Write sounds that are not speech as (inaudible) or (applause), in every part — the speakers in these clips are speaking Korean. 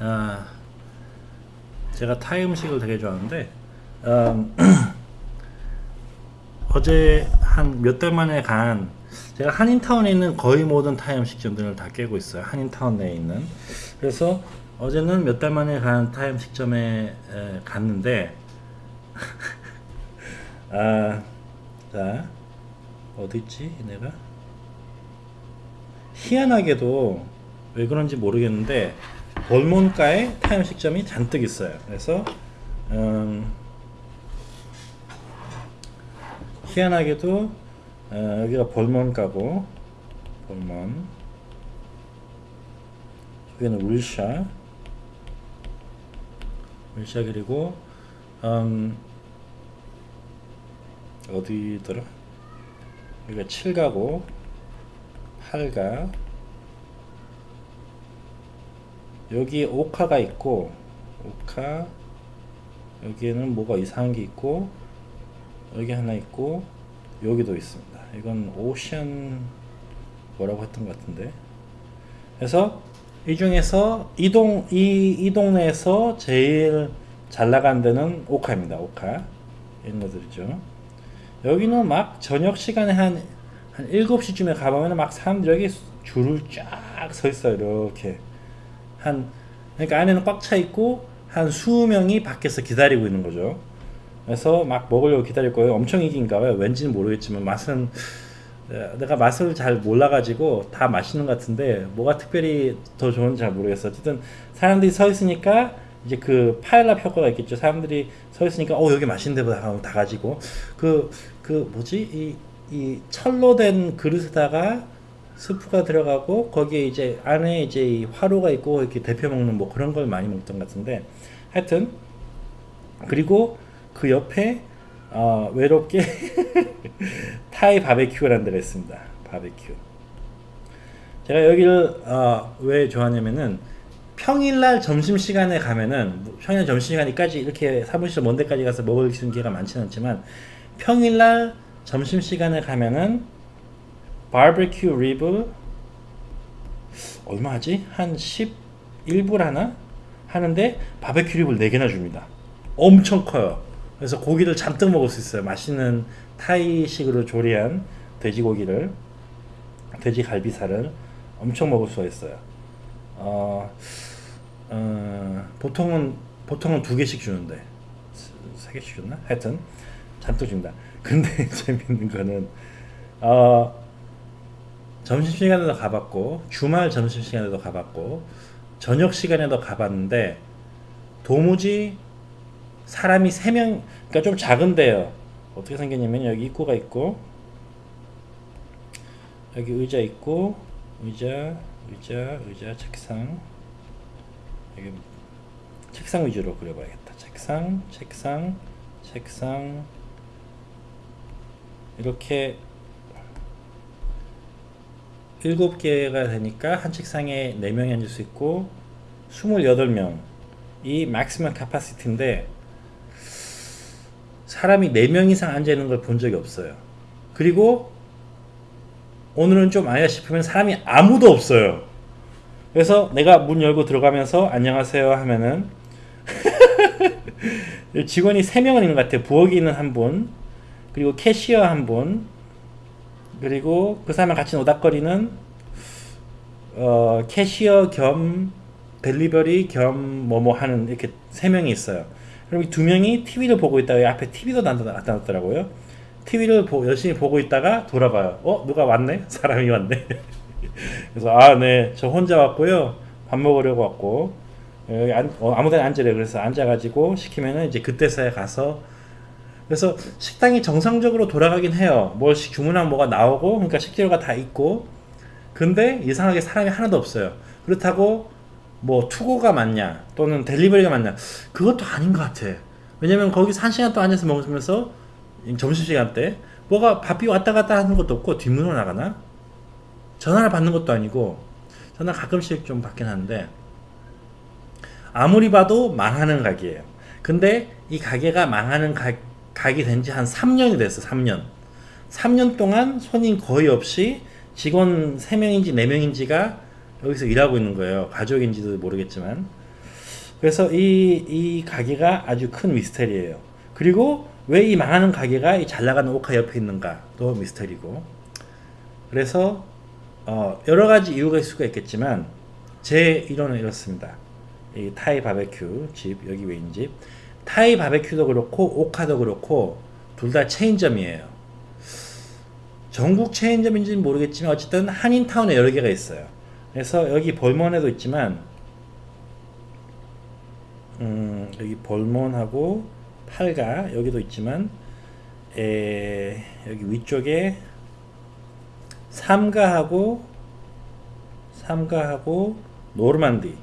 아, 제가 타이 음식을 되게 좋아하는데 음, (clears throat) 어제 한 몇 달 만에 간 제가 한인타운에 있는 거의 모든 타이 음식점들을 다 깨고 있어요. 한인타운 내에 있는. 그래서 어제는 몇 달 만에 간 타이 음식점에 에, 갔는데 (laughs) 아, 자 있지 내가 희한하게도 왜 그런지 모르겠는데 볼몬가에 타이 음식점이 잔뜩 있어요. 그래서 음, 희한하게도 어, 여기가 볼몬가고 볼몬. 여기는 울샤. 울샤 그리고 음, 어디더라? 여기가 7가고 8가 여기 오카가 있고 오카 여기에는 뭐가 이상한 게 있고 여기 하나 있고 여기도 있습니다. 이건 오션 뭐라고 했던 것 같은데. 그래서 이 중에서 이 동 이, 이 동네에서 제일 잘 나간 데는 오카입니다. 오카 옛날들이죠. 여기는 막 저녁 시간에 한, 한 7시쯤에 가보면 막 사람들이 여기 줄을 쫙 서 있어요. 이렇게. 한, 그러니까 안에는 꽉 차 있고 한 수십 명이 밖에서 기다리고 있는 거죠. 그래서 막 먹으려고 기다릴 거예요. 엄청 이긴가 봐요. 왠지는 모르겠지만 맛은 내가 맛을 잘 몰라가지고 다 맛있는 것 같은데 뭐가 특별히 더 좋은지 잘 모르겠어. 어쨌든 사람들이 서 있으니까 이제 그 파일랍 효과가 있겠죠. 사람들이 서 있으니까 어 여기 맛있는데 보다 하고 다 가지고 그그 뭐지 이 이 철로 된 그릇에다가 스프가 들어가고 거기에 이제 안에 이제 이 화로가 있고 이렇게 데펴 먹는 뭐 그런 걸 많이 먹던 것 같은데 하여튼 그리고 그 옆에 어, 외롭게 (laughs) 타이 바베큐라는 데가 있습니다. 바베큐. 제가 여기를 어, 왜 좋아하냐면은 평일날 점심시간에 가면은 평일 점심시간까지 이렇게 사무실 먼 데까지 가서 먹을 수 있는 기회가 많지는 않지만 평일날 점심시간에 가면은 바베큐 rib 얼마 하지? 한 11불 하나? 하는데 바베큐 rib를 4개나 줍니다. 엄청 커요. 그래서 고기를 잔뜩 먹을 수 있어요. 맛있는 타이식으로 조리한 돼지고기를 돼지 갈비살을 엄청 먹을 수가 있어요. 어, 어, 보통은 보통은 두 개씩 주는데 세 개씩 줬나? 하여튼 잔뜩 줍니다. 근데 (laughs) 재밌는 거는 어, 점심 시간에도 가봤고 주말 점심 시간에도 가봤고 저녁 시간에도 가봤는데 도무지 사람이 세 명, 그러니까 좀 작은데요. 어떻게 생겼냐면 여기 입구가 있고 여기 의자 있고 의자, 의자, 의자, 책상 여기 책상 위주로 그려봐야겠다. 책상, 책상, 책상 이렇게 일곱 개가 되니까 한 책상에 네 명이 앉을 수 있고 28명 이 maximum capacity인데 사람이 4명 이상 앉아있는 걸 본 적이 없어요. 그리고 오늘은 좀 아니야 싶으면 사람이 아무도 없어요. 그래서 내가 문 열고 들어가면서 안녕하세요 하면은 (laughs) 직원이 3명은 있는 것 같아요. 부엌에 있는 한 분, 그리고 캐시어 한 분, 그리고 그 사람랑 같이 노닥거리는 어, 캐시어 겸 델리버리 겸 뭐 뭐 하는 이렇게 3명이 있어요. 그럼 이 두 명이 TV를 보고 있다가 앞에 TV도 나타났더라고요. TV를 보, 열심히 보고 있다가 돌아봐요. 어? 누가 왔네? (laughs) 사람이 왔네. (laughs) 그래서 아, 네. 저 혼자 왔고요. 밥 먹으려고 왔고 여기 안, 어, 아무 데나 앉으래. 그래서 앉아가지고 시키면은 이제 그때서야 가서 그래서 식당이 정상적으로 돌아가긴 해요. 뭘 주문하면 뭐가 나오고 그러니까 식재료가 다 있고 근데 이상하게 사람이 하나도 없어요. 그렇다고 뭐 투고가 맞냐 또는 델리버리가 맞냐 그것도 아닌 것 같아 왜냐면 거기서 한 시간 동안 앉아서 먹으면서 점심시간 때 뭐가 밥이 왔다 갔다 하는 것도 없고 뒷문으로 나가나 전화를 받는 것도 아니고 전화 가끔씩 좀 받긴 하는데 아무리 봐도 망하는 가게예요 근데 이 가게가 망하는 가, 가게 된 지 한 3년이 됐어 3년 3년 동안 손님 거의 없이 직원 3명인지 4명인지가 여기서 일하고 있는 거예요. 가족인지도 모르겠지만. 그래서 이, 이 가게가 아주 큰 미스터리예요. 그리고 왜 이 망하는 가게가 이 잘 나가는 오카 옆에 있는가도 미스터리고. 그래서 어, 여러 가지 이유가 있을 수가 있겠지만 제 이론은 이렇습니다. 이 타이 바베큐 집 여기 웨인집 타이 바베큐도 그렇고 오카도 그렇고 둘 다 체인점이에요. 전국 체인점인지는 모르겠지만 어쨌든 한인타운에 여러 개가 있어요. 그래서 여기 볼몬에도 있지만 음, 여기 볼몬하고 팔가 여기도 있지만 에, 여기 위쪽에 삼가하고 삼가하고 노르만디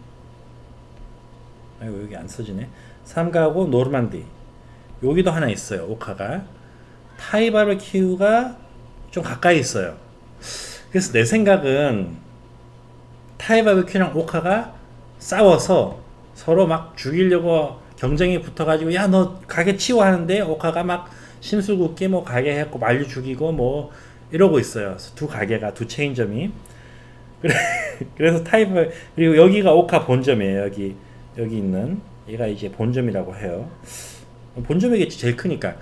아이고 여기 안 써지네. 삼가하고 노르만디. 여기도 하나 있어요 오카가. 타이 바베큐가 좀 가까이 있어요. 그래서 내 생각은 타이 바베큐랑 오카가 싸워서 서로 막 죽이려고 경쟁이 붙어가지고 야 너 가게 치워 하는데 오카가 막 심술궂게 뭐 가게 했고 말려 죽이고 뭐 이러고 있어요. 두 가게가 두 체인점이. 그래, (laughs) 그래서 타이바 그리고 여기가 오카 본점이에요 여기 여기 있는 얘가 이제 본점이라고 해요. 본점이겠지 제일 크니까.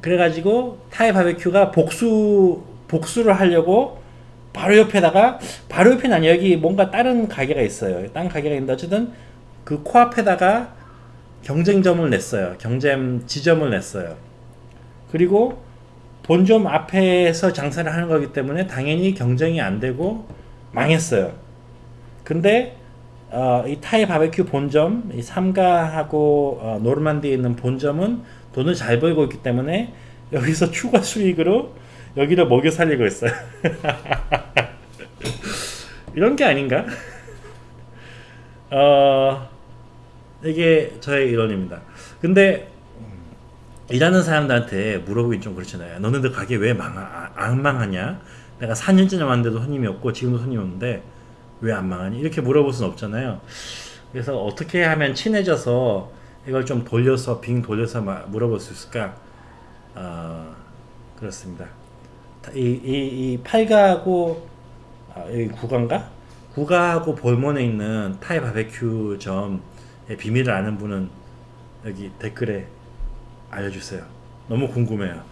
그래가지고 타이 바베큐가 복수 복수를 하려고 바로 옆에다가 바로 옆에는 아니 여기 뭔가 다른 가게가 있어요. 다른 가게가 있는데 어쨌든 그 코앞에다가 경쟁점을 냈어요. 경쟁 지점을 냈어요. 그리고 본점 앞에서 장사를 하는 거기 때문에 당연히 경쟁이 안 되고 망했어요. 근데 어, 이 타이 바베큐 본점, 이 삼가하고 어, 노르만디에 있는 본점은 돈을 잘 벌고 있기 때문에 여기서 (laughs) 추가 수익으로 여기를 먹여 살리고 있어요. (laughs) 이런 게 아닌가? 어, 이게 저의 이론입니다. 근데 일하는 사람들한테 물어보긴 좀 그렇잖아요. 너네들 가게 왜 망, 아, 안 망하냐? 내가 4년째 왔는데도 손님이 없고 지금도 손님이 없는데 왜 안 망하니? 이렇게 물어볼 수는 없잖아요. 그래서 어떻게 하면 친해져서 이걸 좀 돌려서 빙 돌려서 마- 물어볼 수 있을까? 어, 그렇습니다. 이, 이, 이 팔가하고 아, 여기 구가인가? 구가하고 볼몬에 있는 타이 바베큐 점의 비밀을 아는 분은 여기 댓글에 알려주세요. 너무 궁금해요.